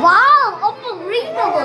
와우! 엄마 우리 거고!